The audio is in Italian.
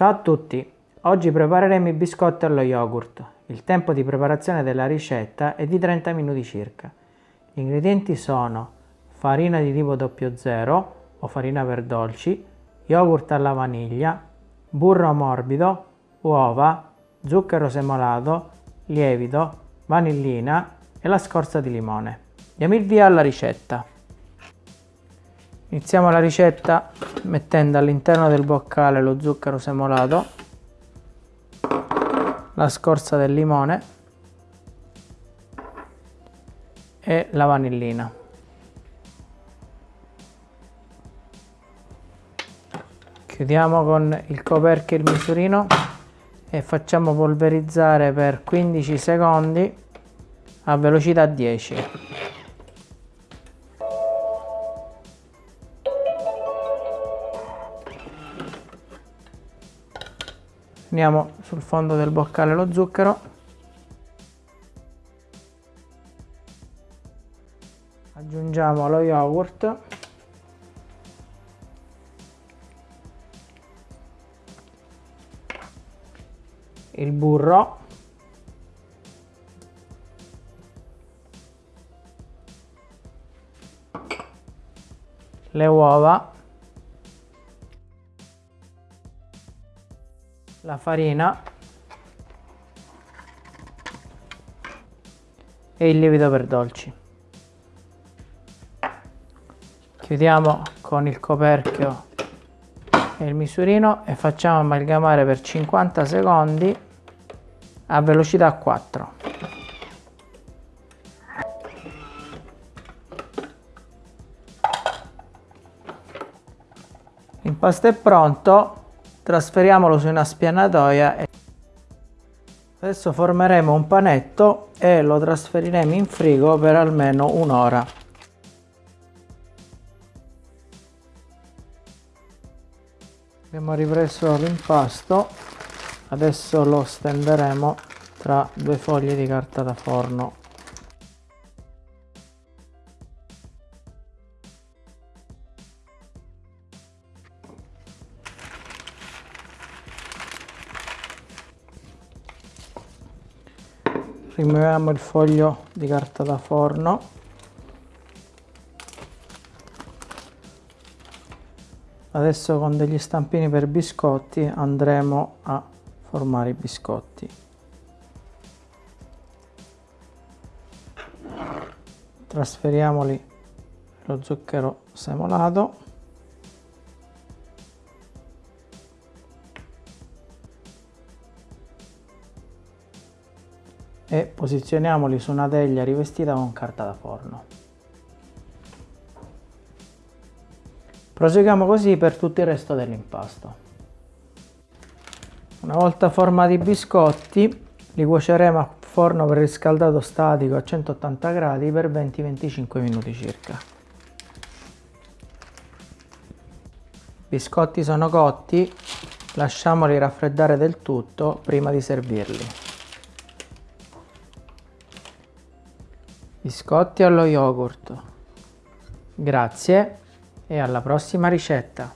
Ciao a tutti! Oggi prepareremo i biscotti allo yogurt. Il tempo di preparazione della ricetta è di 30 minuti circa. Gli ingredienti sono farina di tipo 00 o farina per dolci, yogurt alla vaniglia, burro morbido, uova, zucchero semolato, lievito, vanillina e la scorza di limone. Diamo il via alla ricetta. Iniziamo la ricetta mettendo all'interno del boccale lo zucchero semolato, la scorza del limone e la vanillina. Chiudiamo con il coperchio il misurino e facciamo polverizzare per 15 secondi a velocità 10. Andiamo sul fondo del boccale lo zucchero. Aggiungiamo lo yogurt. Il burro. Le uova. La farina e il lievito per dolci. Chiudiamo con il coperchio e il misurino e facciamo amalgamare per 50 secondi a velocità 4. L'impasto è pronto, trasferiamolo su una spianatoia e adesso formeremo un panetto e lo trasferiremo in frigo per almeno un'ora. Abbiamo ripreso l'impasto adesso lo stenderemo tra due foglie di carta da forno rimuoviamo il foglio di carta da forno. Adesso con degli stampini per biscotti andremo a formare i biscotti. Trasferiamoli lo zucchero semolato e posizioniamoli su una teglia rivestita con carta da forno. Proseguiamo così per tutto il resto dell'impasto. Una volta formati i biscotti li cuoceremo a forno preriscaldato statico a 180 gradi per 20-25 minuti circa. I biscotti sono cotti, lasciamoli raffreddare del tutto prima di servirli. Biscotti allo yogurt. Grazie e alla prossima ricetta.